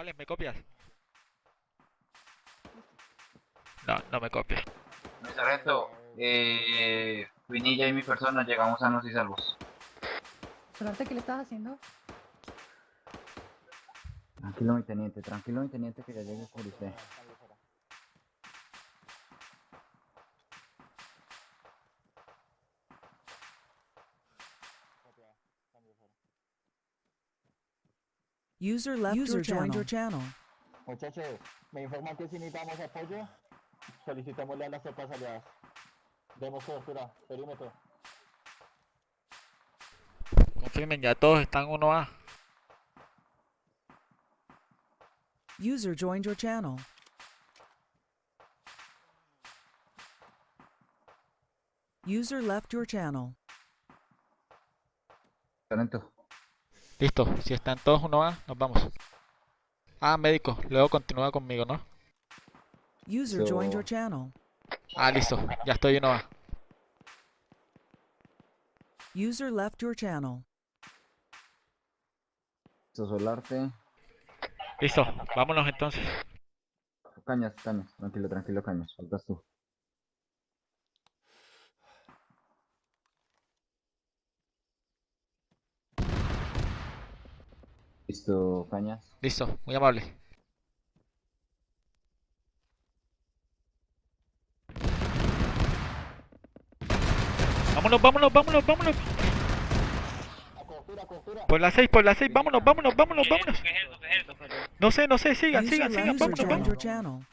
¿Cuáles? ¿Me copias? No, no me copias. Mi sargento, eh, Vinilla y mi persona llegamos sanos y salvos. Solarte, ¿qué le estás haciendo? Tranquilo, mi teniente, tranquilo, mi teniente, que ya llegue por usted. User left User your joined channel. your channel. Muchachos, me informan que si necesitamos apoyo, solicitémosle a las tropas aliadas. Demos cobertura, perímetro. Confirmen, ya todos están 1A. User joined your channel. User left your channel. Sargento, Listo, si están todos 1A, nos vamos. Ah, médico, luego continúa conmigo, ¿no? User joined your channel. Ah, listo, ya estoy 1A. User left your channel. Solarte. Listo, vámonos entonces. Cañas, cañas, tranquilo, tranquilo, cañas, faltas tú. Listo, cañas. Listo, muy amable. Vámonos, vámonos, vámonos, vámonos. Por la 6, por la 6, vámonos, vámonos, vámonos, vámonos. No sé, no sé, sigan, sigan, sigan, vámonos, vámonos.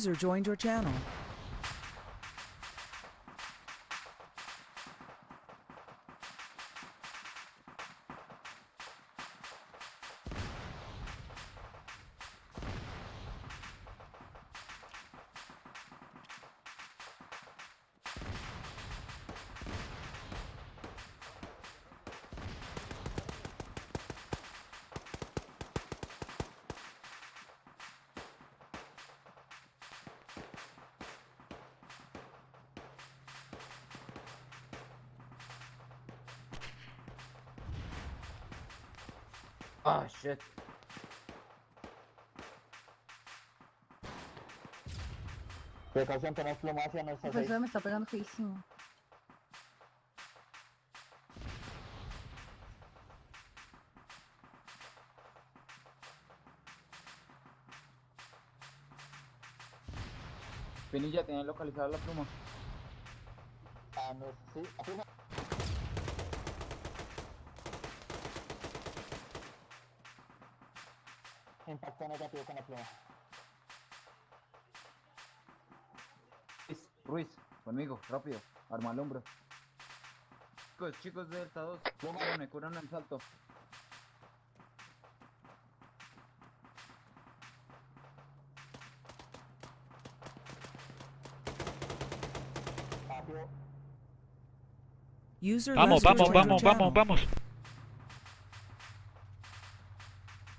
User joined your channel. Ah, shit. Precaución, tenemos plomo hacia nuestra El seis. profesor me está pegando feísimo. Pinilla, ¿tienen localizada la pluma? Ah, no, sí, afirma. Impacto Ruiz, Ruiz, conmigo, rápido, arma al hombro. Chicos, chicos de Delta 2, pluma, me curan el salto. User Vamos, vamos, vamos, vamos, vamos.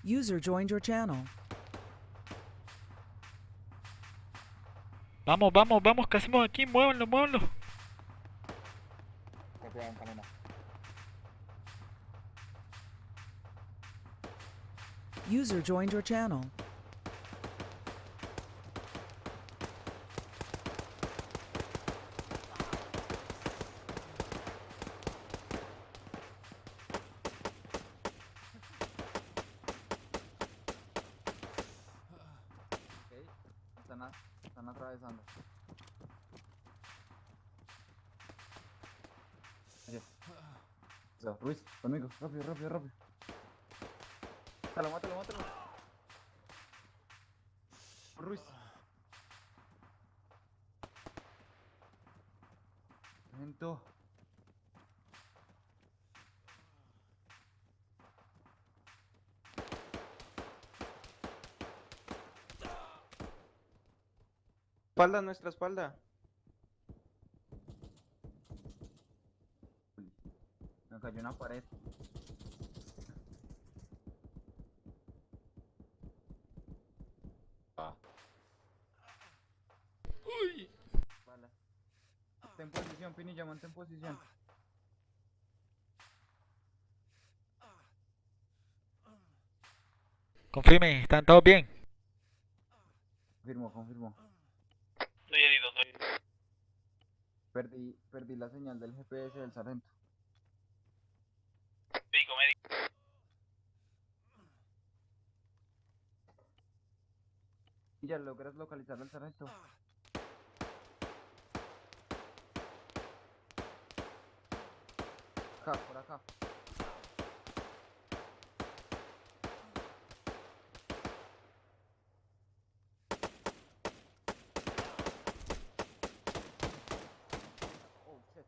User joined your channel. Vamos, vamos, vamos, ¿qué hacemos aquí? Muévanlo, muévanlo. User joined your channel. Rápido, rápido, rápido. Mátalo, mátalo, mátalo. Ruiz. Lento. Espalda, nuestra espalda. Una pared. Bala. Ten posición, Pinilla, mantén posición. Confirme, ¿están todos bien? Confirmo, confirmo. Estoy herido, estoy herido. Perdí, perdí la señal del GPS del sargento. ¿Ya logras localizar al sargento? Acá, por acá. Oh, shit.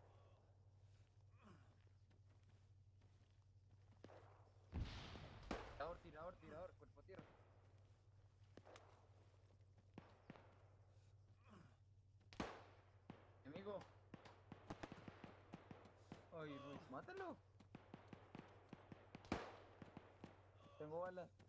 Tirador, tirador, tirador, cuerpo a tierra. Ay, Ruiz, mátalo. Tengo balas.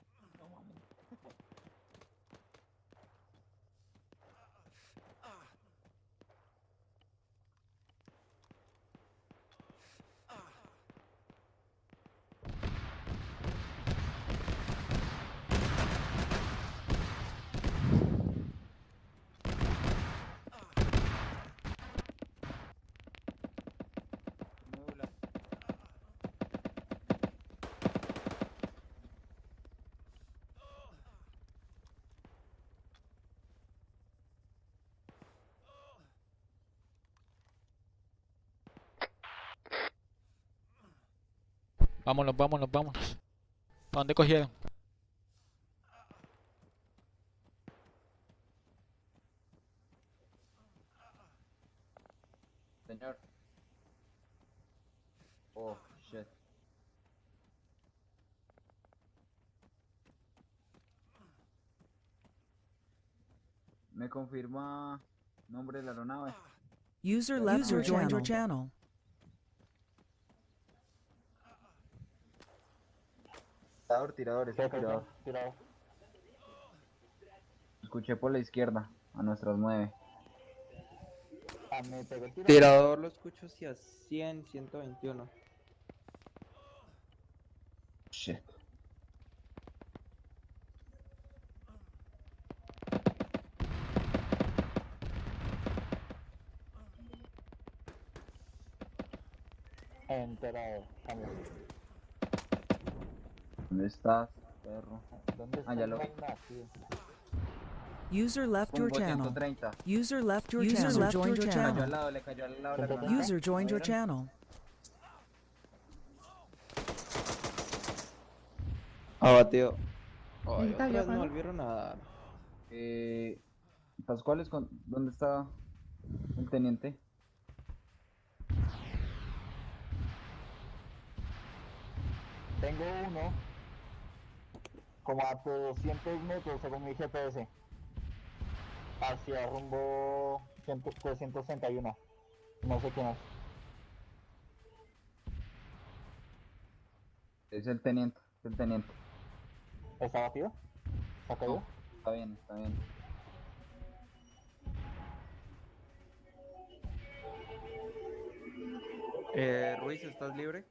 Vámonos, vámonos, vámonos. ¿Para dónde cogieron? Señor. Oh, shit. ¿Me confirma nombre de la aeronave? User left User your channel. Tirador, tirador, está tirador. tirado. Escuché por la izquierda, a nuestras nueve. Ah, me pegó el tiro. Tirador lo escucho hacia 100, 121. Shit. Enterado. ¿Dónde estás, perro? ¿Dónde está Ah, ya lo vi. User left your channel. 130. User left your User channel. left joined Cayó your al channel. lado, le cayó al lado la User granada. User joined your channel. Abatido. Ay, otra vez me cuando- volvieron a dar. Eh, Pascuales, con- ¿dónde está el teniente? Tengo uno como a 200 metros según mi GPS. Hacia rumbo 100 361. No sé quién es. Es el teniente, es el teniente. ¿Está batido? ¿Está caído? Está bien, está bien. Eh, Ruiz, ¿estás libre?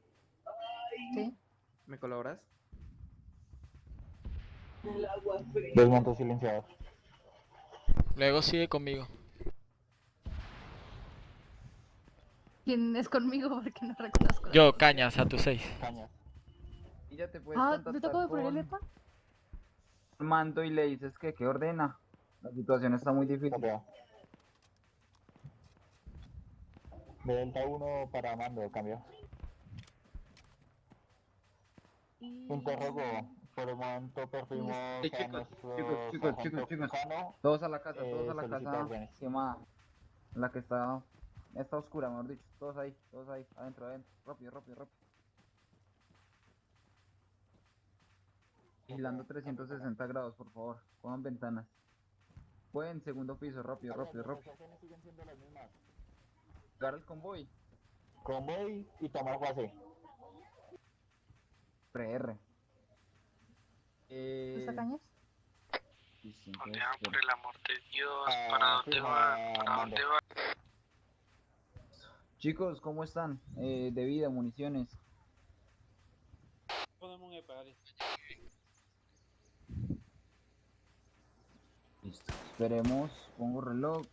Sí. ¿Me colaboras? Desmonto silenciador. Luego sigue conmigo. ¿Quién es conmigo? Porque no reconozco. Yo, cañas, a tus seis. Cañas. Y ya te puedes Ah, ¿te tocó de poner el EPA? Mando y le dices que que ordena. La situación está muy difícil. De Delta 1 para mando, cambio. Interrogo. Por el momento perdimos Sí, a chicos, chicos, chicos, chicos, chicos. Todos a la casa, Eh, todos a la casa órdenes. quemada. La que está, está oscura, mejor dicho. Todos ahí, todos ahí, adentro, adentro. Rápido, rápido, rápido. Vigilando 360 grados, por favor. Cojan ventanas. Pueden, segundo piso, rápido, Las rápido, rápido. negociaciones siguen siendo las mismas. Llegar al convoy. Convoy y tomar base. PR. Eh, ¿Está Cañas? listo, ¿Dónde entonces, van, por el amor de Dios? Ah, ¿Para dónde van? ¿Para dónde van? Chicos, ¿cómo están? Eh, de vida, municiones. Listo. Esperemos, pongo reloj.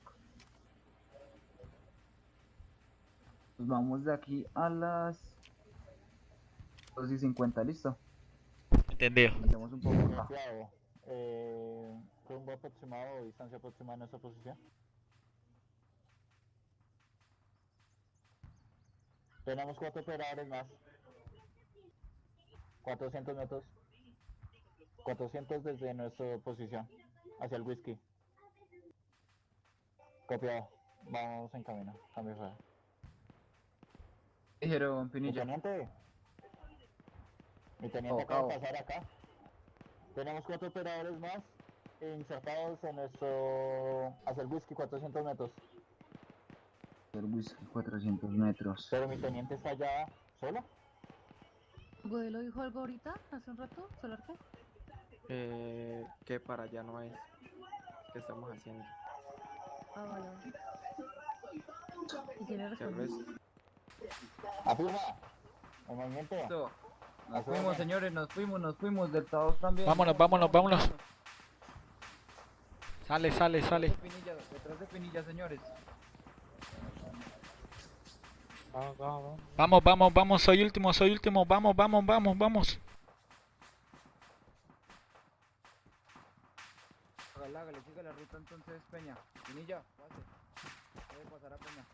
Pues vamos de aquí a las 2 y 50, listo. Entendido. Metemos un poco acá. Cuidado. Eh, rumbo aproximado o distancia aproximada en nuestra posición. Tenemos cuatro operadores más. 400 metros. 400 desde nuestra posición. Hacia el whisky. Copiado. Vamos en camino. Cambio fuera. Dijeron, Pinilla. teniente. Mi teniente acaba de pasar acá. Tenemos cuatro operadores más insertados en nuestro... hacia el whisky 400 metros. El whisky 400 metros. Pero mi teniente está allá solo. ¿Godelo dijo algo ahorita? ¿Hace un rato? ¿Solarque? Eh, que para allá no es. ¿Qué estamos haciendo? Ah, vale. ¿Y quién le ¿Qué respondió? ves? Afirma. El movimiento. Nos fuimos, es. señores, nos fuimos, nos fuimos. Del Taos también. Vámonos, vámonos, vámonos. Sale, sale, sale. Detrás de Pinilla, detrás de Pinilla, señores. Vamos, vamos, vamos. Soy último, soy último. Vamos, vamos, vamos, vamos. Hágale, hágale, siga la ruta entonces, Peña. Pinilla, pase. Puede pasar a Peña.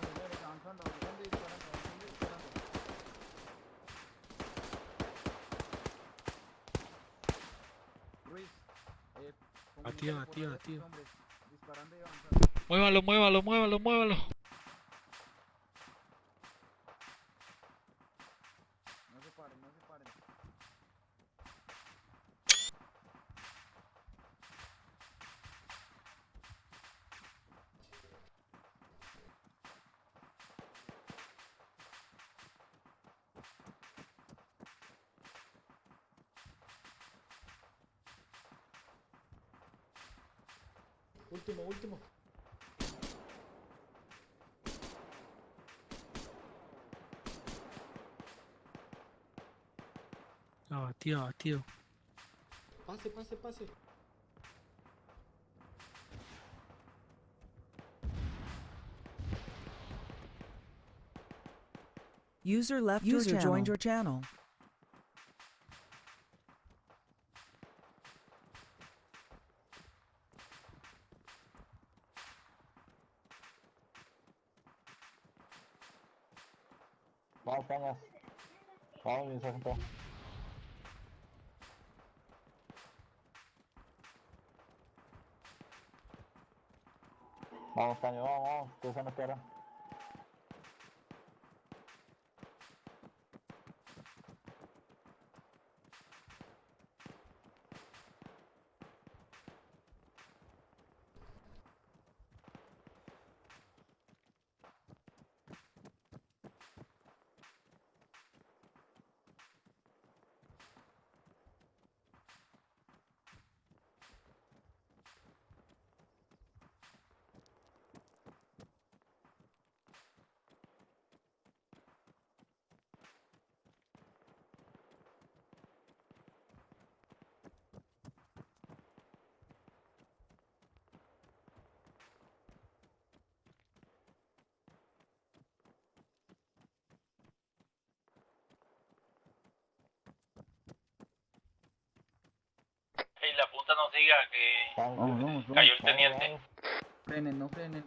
Vamos, señores, avanzando, avanzando y disparando, avanzando y disparando. Ruiz, eh, Batido, batido, batido. Muévalo, muévalo, muévalo, muévalo. Último, último. Ah, abatido, abatido. Pase, pase, pase. User left User your joined your channel. Vamos. Nos. Ey, la puta no siga, que Vamos, Vamos, cayó el teniente. vamos. Frenen, no frenen.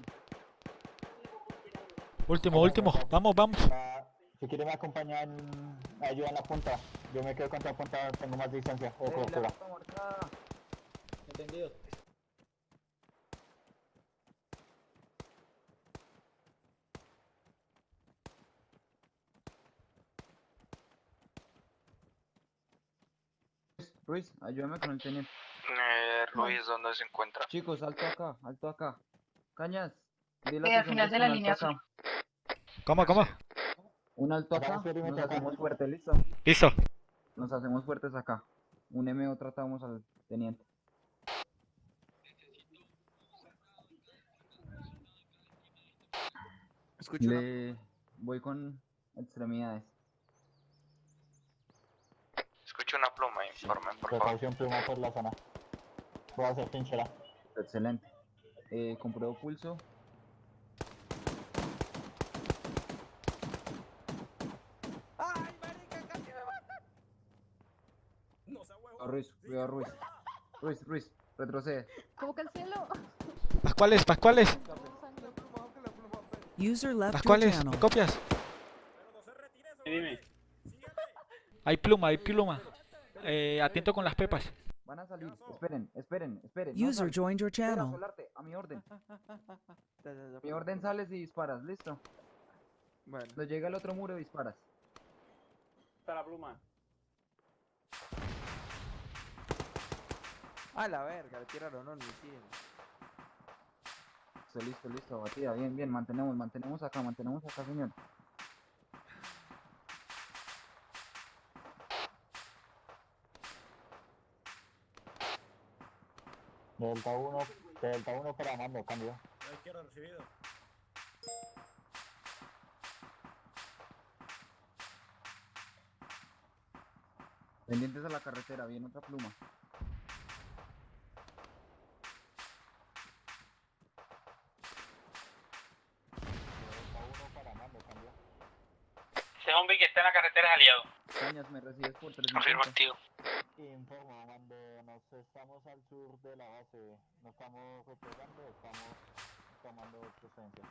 Último, último. Vamos, vamos. Ah, Si quiere me acompañan, me ayudan la punta. Yo me quedo contra la punta, tengo más distancia o Ey, la cobertura. ruta marcada. Entendido. Ruiz, ayúdame con el teniente. Eh, Ruiz, ¿dónde se encuentra? Chicos, alto acá, alto acá. Cañas, dile Sí, a al final de la línea. ¿Cómo, cómo? Un alto acá, nos hacemos fuertes, listo. Listo. Nos hacemos fuertes acá. Un MO tratamos al teniente. Escucho Le voy con extremidades. Escucho una pluma, informen, por favor. Precaución pluma por la zona. Voy a hacer trinchera. Excelente. Eh, compruebo pulso. Cuidado, Ruiz, cuidado Ruiz. Ruiz, Ruiz, retrocede. ¿Cómo cancelo? Pascuales, Pascuales, User left Pascuales. ¿me copias? Dime. Hay pluma, hay pluma. Eh, atento con las pepas. Van a salir. Esperen, esperen, esperen. no User salen. joined your channel. Solarte, a mi orden. A mi orden sales y disparas, listo. Bueno, Cuando llega el otro muro disparas. Está la pluma. a la verga, le tiraron un misil. Listo, listo, listo, batida. Bien, bien, mantenemos, mantenemos acá, mantenemos acá, señor. Delta 1, Delta 1 para mando, cambio. Pendientes a la carretera, viene otra pluma. Delta 1 para mando, cambio. Ese zombie que está en la carretera es aliado. Cañas, me recibes por Confirmo 350. activo. Informo, mando, estamos al sur de la base. No estamos replegando, estamos tomando presencia.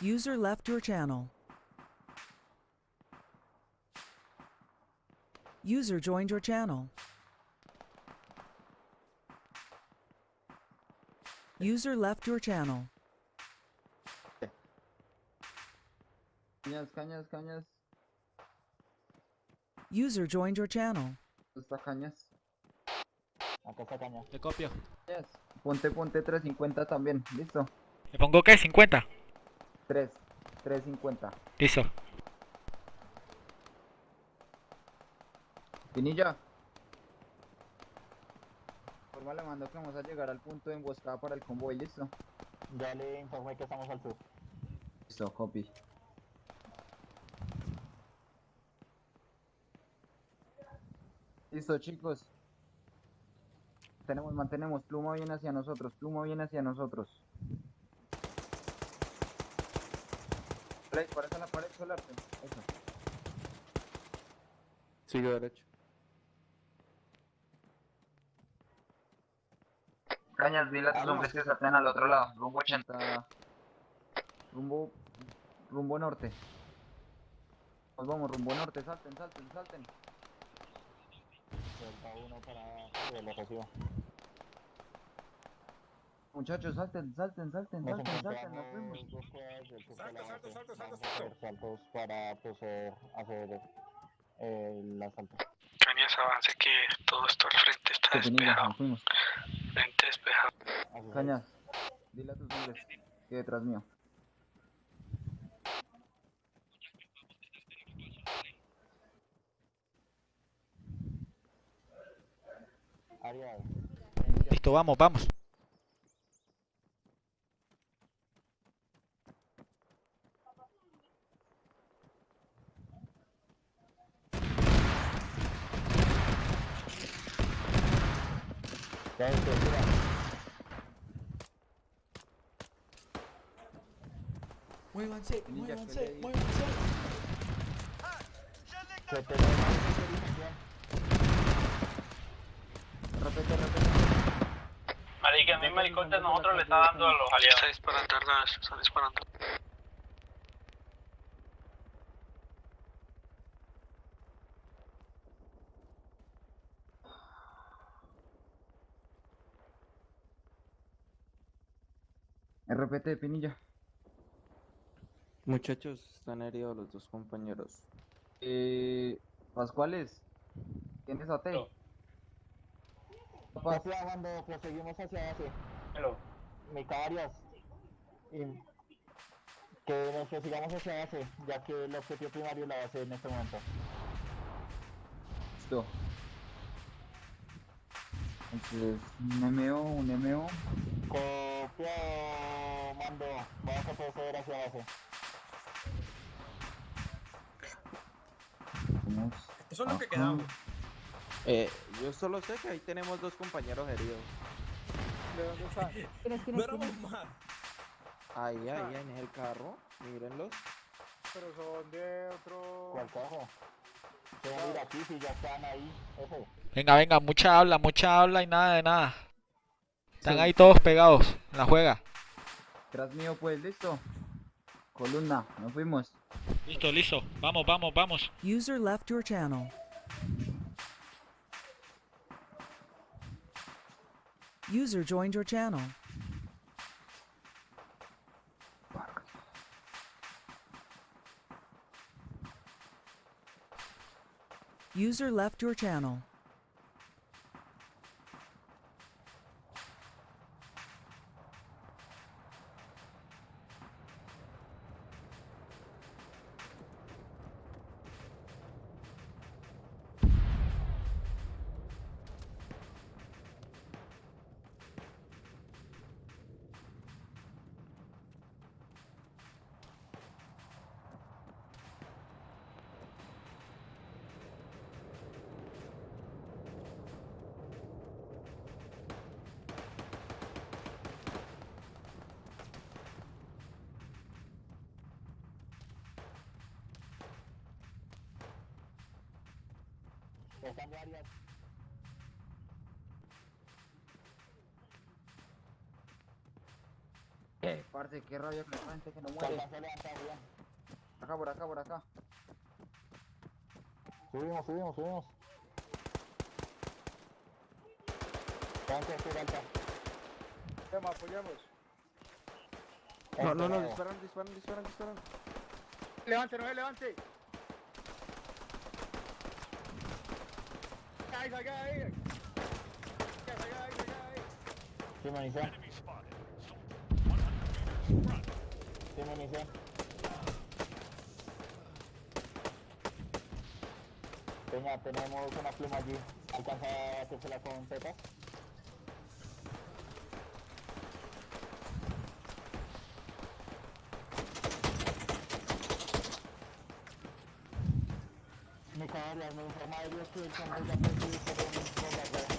User left your channel. User joined your channel. User left your channel. Cañas, cañas, cañas. User joined your channel. Está cañas? Acá está caña. Te copio. Cañas. Ponte, ponte 350 también. Listo. ¿Le pongo qué? ¿50? 3, 350. Listo. Pinilla. Forma le mando que vamos a llegar al punto de emboscada para el convoy, listo. Ya le informé que estamos al sur. Listo, copy. Listo, chicos. Tenemos, mantenemos. Pluma viene hacia nosotros. Pluma viene hacia nosotros. Play, parece a la pared solarte. Eso. Sigue derecho. Cañas, dile a tus hombres que salten al otro lado. Rumbo 80. Rumbo. Rumbo norte. Nos vamos, rumbo norte. Salten, salten, salten. Delta 1 para... Lo recibo. Muchachos, salten, salten, salten, salten, salten. Nos fuimos. encontramos dos cuadras del sur de la base. Vamos a hacer saltos para hacer eh, el asalto. Cañas, avance que todo esto al frente está despejado. Frente despejado. Cañas, dile a tus hombres que detrás mío. Listo, vamos, vamos. Ya estoy, mira. Muévanse, muévanse, muévanse. Se autorización. Repete, repete. Marica, el mismo helicóptero nosotros le está dando a los aliados. Está disparando, está disparando. Repete, Pinilla. Muchachos, están heridos los dos compañeros. Eh. Pascuales. ¿Tienes AT? No. Papá, cuando proseguimos hacia base, Hello. Micarias, y que nos prosigamos hacia base, ya que el objetivo primario es la base en este momento. listo. Entonces, un MO, un MO. Copiado, mando, vamos a proceder hacia. Vamos. Eso es lo que quedamos. Eh, yo solo sé que ahí tenemos dos compañeros heridos. ¿De dónde están? ¿Quién es, quién No más, Ahí, ahí, en el carro. Mírenlos. pero son de otro. ¿Cuál carro? Se van a ir aquí si ya están ahí. Ese. Venga, venga, mucha habla, mucha habla y nada de nada. Están Sí. ahí todos pegados. en La juega. Tras mío, pues, listo. Columna, nos fuimos. Listo, listo. Vamos, vamos, vamos. User left your channel. User joined your channel. User left your channel. Están varias. Eh, parce, qué rabia con la gente que no muere. Acá, por acá, por acá. Subimos, subimos, subimos. Tanque estoy alta. Tema, apoyamos. No, no, no, Este, disparan, disparan, disparan, disparan. Levante, no Salga ahí, salga ahí. Sí, munición. Sí, munición. Peña, tenemos una pluma allí. ¿Alcanza a hacérsela con tetas? Mi caballo, me informa Dios que el convoy ya fue subido por un bombardeo.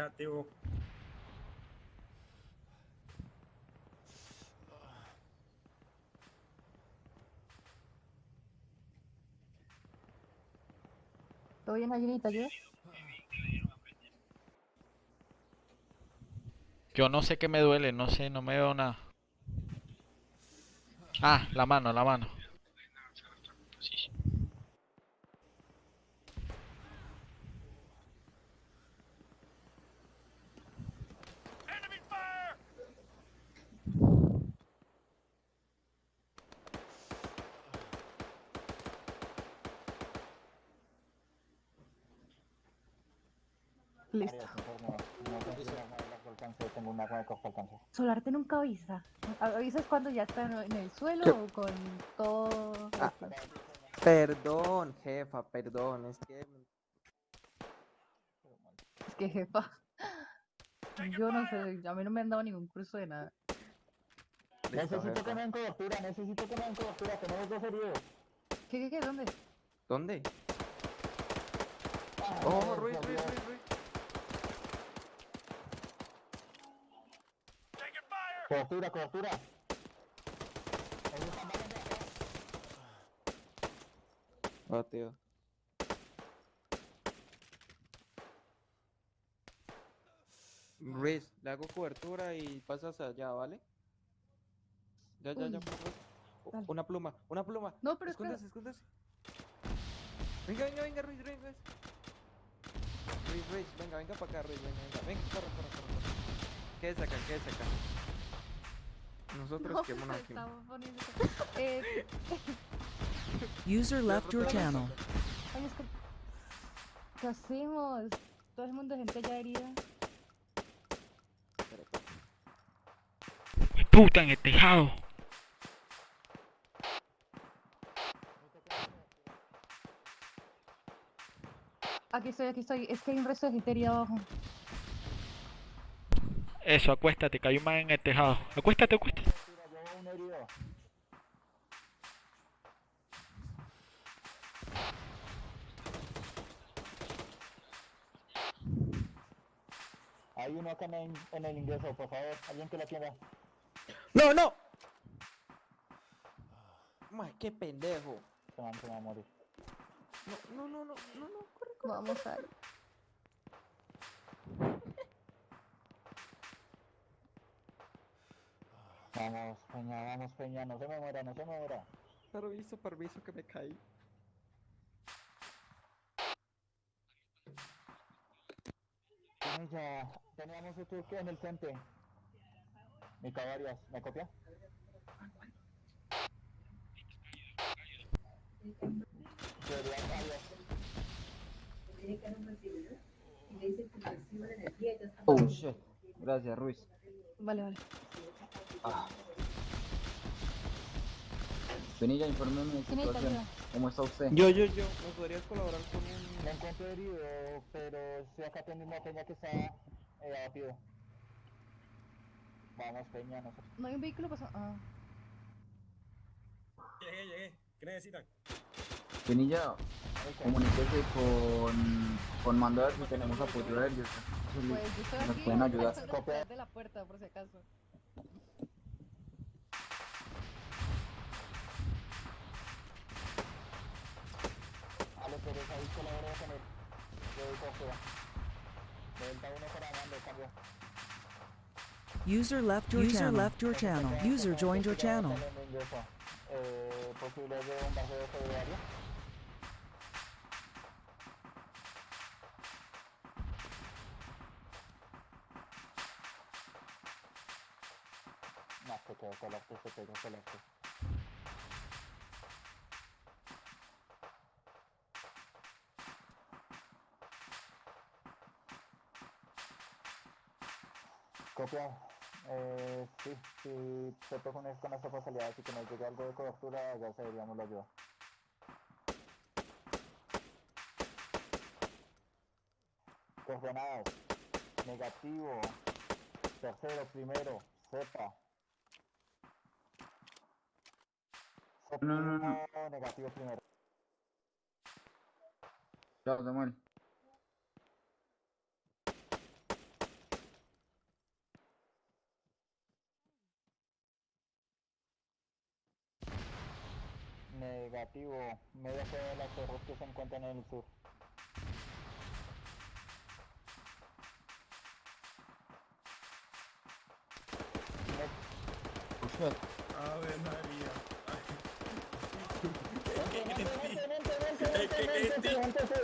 Eres activo. ¿Todo bien, Ayunita? ¿Ayuda? Yo no sé qué me duele, no sé, no me veo nada. Ah, la mano, la mano. Listo. Arias, informe. No consigo arma de largo alcance, tengo un arma de corto alcance. Solarte nunca avisa. ¿Avisas cuando ya está en el suelo ¿Qué? o con todo? Ah. Perdón, jefa, perdón. Es que Es que jefa. Yo no sé, a mí no me han dado ningún curso de nada. Listo, Necesito que me den cobertura, necesito que me den cobertura, tenemos dos heridos. ¿Qué, qué, qué? ¿Dónde? ¿Dónde? Ah, Oh, Ruiz, Ruiz. Ruiz, Cobertura, cobertura. Acá. Oh, tío. Ruiz, le hago cobertura y pasas allá, ¿vale? Ya, ya, ya, Uy, dale. Una pluma, una pluma. No, pero espera. Escóndase, escóndase. Venga, venga, venga, Ruiz, Ruiz, Ruiz. Ruiz, Ruiz, venga, venga para acá, Ruiz, venga, venga. Venga, corre, corre, corre, corre. Quédese acá, quédese acá. Nosotros No, quedémonos se aquí. estaba poniendo- Eh, User left your channel. ay, es que... ¿Qué hacemos? Todo el mundo, gente ya herida. Puta, en el tejado. Aquí estoy, aquí estoy. Es que hay un resto de gente herida abajo. Eso, acuéstate, que hay un man en el tejado. Acuéstate, acuéstate. Hay uno acá en el, en el ingreso, por favor, alguien que lo atienda. ¡No, no! Mae, qué pendejo. Se van, se van a morir. No, no, no, no, no, no, corre. Vamos a ver. Vamos, Peña, vamos, Peña, no se me muera, no se me muera. Permiso, permiso que me caí. Peña, teníamos otro que en el frente. Mica varias, ¿me copia? Oh shit. Gracias, Ruiz. Vale, vale. Penilla, infórmeme de ¿Quién necesita situación. ¿Cómo está usted? Yo, yo, yo. ¿Me podrías colaborar con un... Me encuentro herido, pero estoy acá atendiendo a Peña que está eh, abatido. Vamos, Peña, no sé. No hay un vehículo pasando. Ah. Llegué, llegué. ¿Qué necesitan? Penilla, comuníquese con, con mando a ver si tenemos apoyo aéreo. Sí, Pues yo estoy Nos aquí. pueden ayudar. de la puerta, por si acaso. A los Pérez ahí colabora con él. Yo doy cobertura. Delta 1 para mando, cambio. User left your User channel. left your channel. User joined your channel. Eh, posibilidad de un bajeo federal. No, se quedó colapso, se quedó colapso. Eh, sí, sí, se es- con esta facilidad, así que nos llegue algo de cobertura, ya seguiríamos la ayuda. Coordenadas. Negativo. Tercero, primero. Cepa. No, no, no. Negativo primero. Chao, Samuel. Negativo. Media fue de las cerros que se encuentran en el sur. Ave María.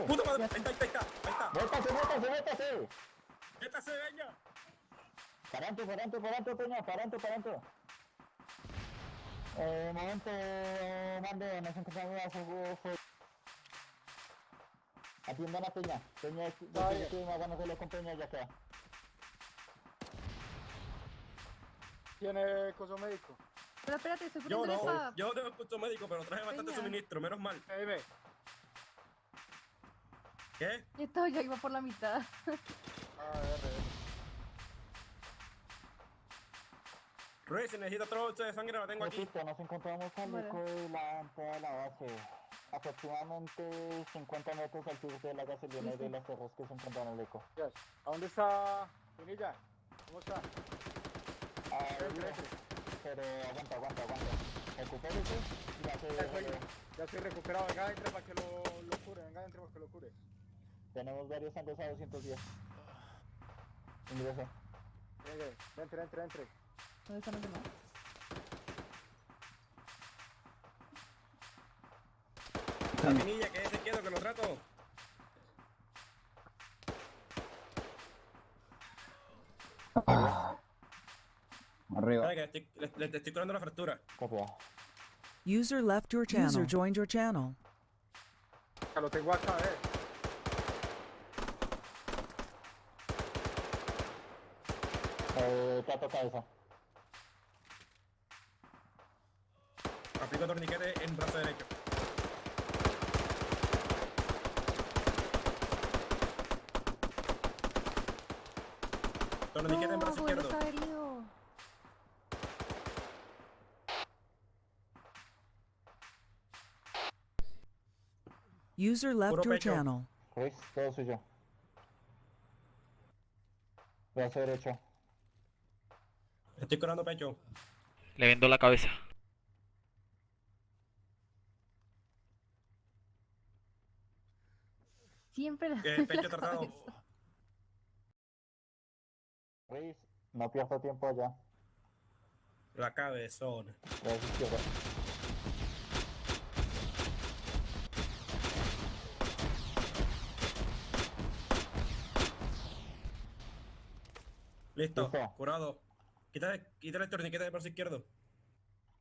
Puta madre, ahí está, ahí está, ahí está. ¡Métase, métase, métase! Métase, venga. Parante, parante, parante, Peña, parante, parante. Eh, momento, mando, nos encontramos a su fue. Atiendan a Peña. Peña, después que me ganas de lo con Peña, ya queda. ¿Tiene coso médico? Pero espérate, estoy Yo no, yo tengo curso médico, pero traje bastante Peña. suministro, menos mal. ¿Qué? Y esto ya iba por la mitad. Ruiz, si necesita otro bolso de sangre, la tengo aquí. Repito, nos encontramos al eco de la entrada de la base. Aproximadamente 50 metros al sur de la gasolina de las cerros que se encuentran en el eco. ¿A dónde está Pinilla? ¿Cómo está? Ah, pero aguanta, aguanta, aguanta. Recupérese y ya se... Ya estoy recuperado, venga, entre para que lo, lo cure, venga, entre para que lo cure. Tenemos varios anglos a 210. Ingreso. Llegue, entre, entre, entre. ¿Dónde están los demás? La pinilla, que se quieto, que lo trato. Arriba. Sabe que le estoy, le, le- le estoy curando la fractura. Copiado. User left your channel. User joined your channel. Lo tengo acá, eh. Eh, trato cabeza. Torniquete en brazo derecho. Torniquete en brazo No, izquierdo. User left your channel. Chris, todo suyo. Brazo derecho. Estoy curando pecho. Le vendo la cabeza. Siempre la, Que la pecho tratado. Chris, no pierdo tiempo allá. La cabezona. Listo, Listo. curado. Quítale, quítale el torniquete del brazo izquierdo.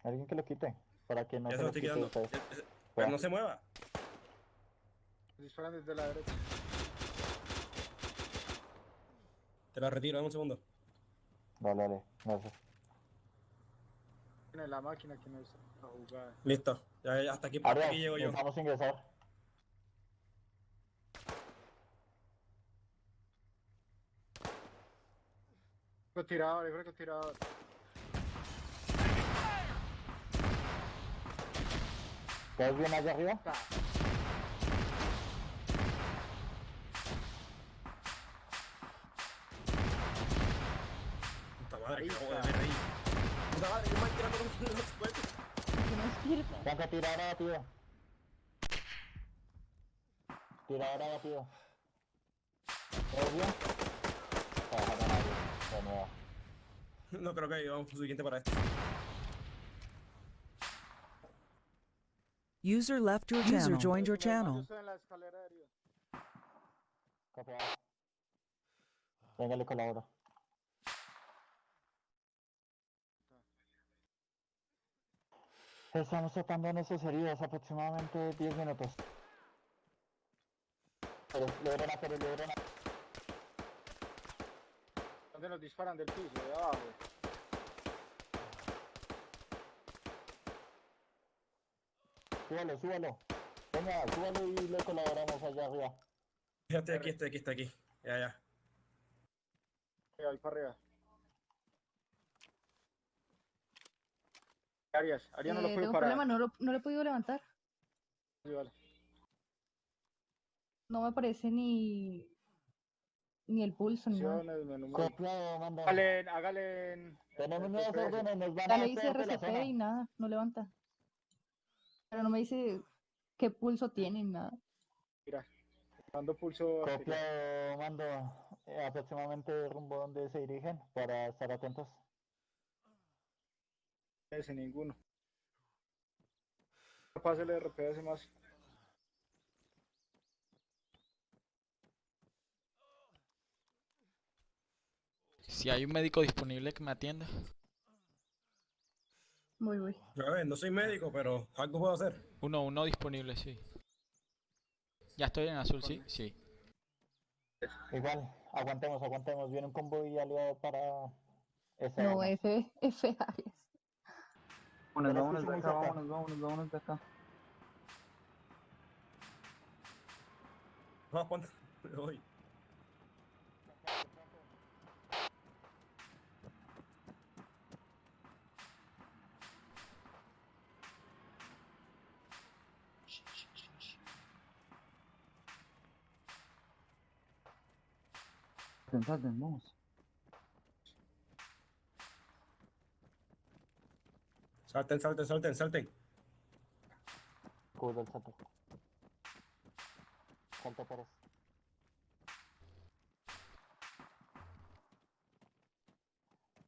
Alguien que lo quite. Para que no ya se lo quite quitando. ustedes. Ya- ya- Pero no se mueva. Disparan desde la derecha. Te la retiro, dame un segundo. Dale, dale. Gracias. Tiene la máquina que no está jugada. Listo. Ya, ya, hasta aquí, Arias, aquí llego yo. Vamos a ingresar. Tirador, yo creo que tirador. ¿Estás bien allá arriba? Puta madre, que acabo de ver ahí. Puta madre, que mal tirando con los cuerpos. Que no despierta. Blanca, tirador abatido. Tirador abatido. ¿Todo bien? Trabaja con nadie. De nuevo. No creo que vamos suficiente para esto. User left your channel. User joined your Yo channel. estoy en la escalera de arriba. Copiado. Venga, le colaboro. Estamos tratando nuestras heridas aproximadamente 10 minutos. Pero logran a, pero logran a. ¿Dónde nos disparan del piso? De abajo. Súbalo, súbalo. Venga, súbalo y le colaboramos allá arriba. Fíjate aquí, este aquí, este aquí. Ya, ya. Ahí para arriba. Arias, Arias no lo un parar. problema, no lo, no lo he podido levantar. Sí, vale. No me aparece ni ni el pulso. Copiado, manda. Hágale, en- hágale en... Tenemos en nuevas órdenes, nos van RCP zona. y nada, no levanta. Pero no me dice qué pulso tiene ni nada. Mira, dando pulso. Copiado, mando eh, aproximadamente rumbo donde se dirigen para estar atentos. Ese, ninguno. Pase el RPS más. Si hay un médico disponible que me atienda. Voy, voy. A ver, no soy médico, pero algo puedo hacer. Uno, uno disponible, sí. Ya estoy en azul, sí, sí. Igual, aguantemos, aguantemos. Viene un convoy aliado para esa No. F, F Arias. Vámonos, vámonos de acá, vámonos, vámonos, vámonos de acá. Vamos, ponte. Me voy. Salten, salten, vamos. Salten, salten, salten, salten. Cubre el salto. Salto Pérez.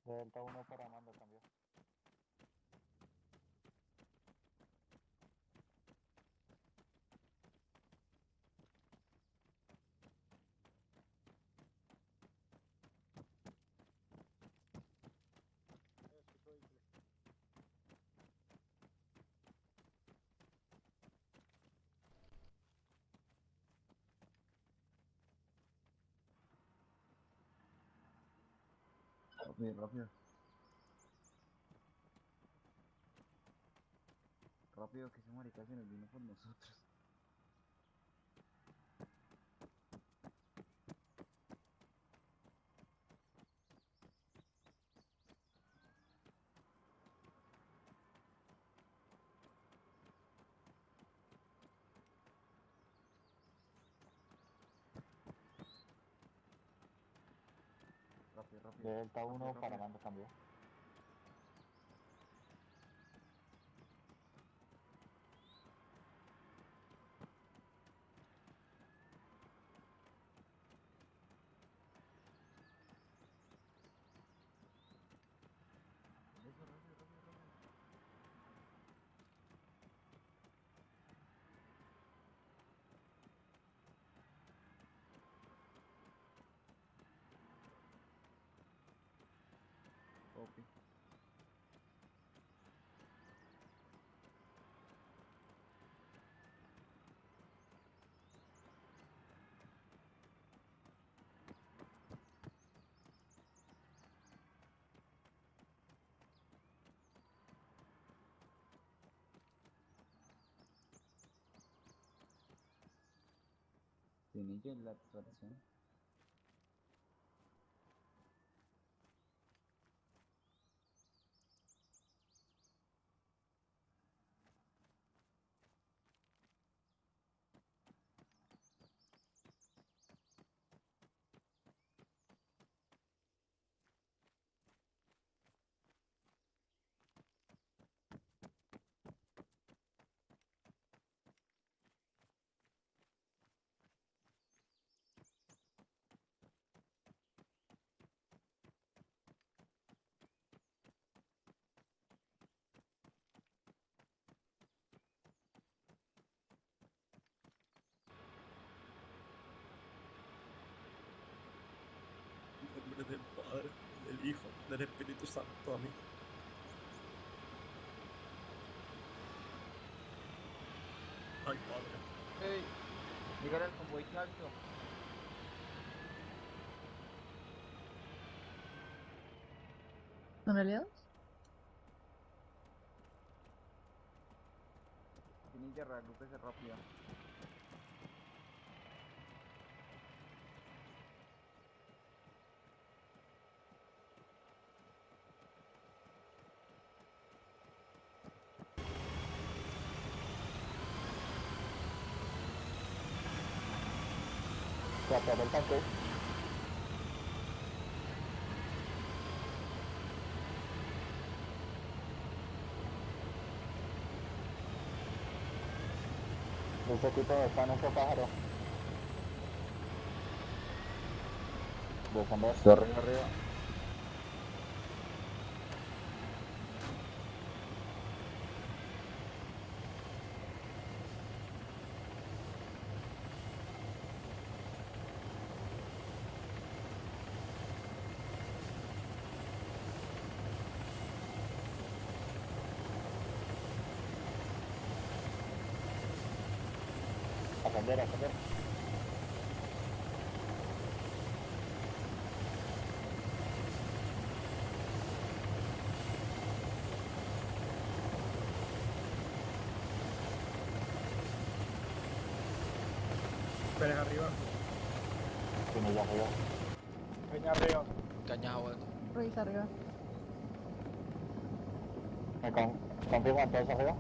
Delta 1 para mando, cambio. Rápido, rápido. Rápido que ese marica se nos vino por nosotros. Rápido, rápido. Delta 1 rápido, para mando, cambio. Eso, rápido, rápido, rápido. Copy. Tiene la actualización. En nombre del Padre, del Hijo, del Espíritu Santo. Amén. Ay, Padre. ¡Ey! Dígale al convoy alto. ¿Son aliados? Tiene que reagrúpese rápido. Tratar el tanque. Ese equipo está en nuestro pájaro. Descender. Arriba, arriba. Ascender, ascender. Pérez arriba. Tiene ya arriba. Peña arriba. A vuelta. Ruiz arriba. ¿Me con confirman todos arriba?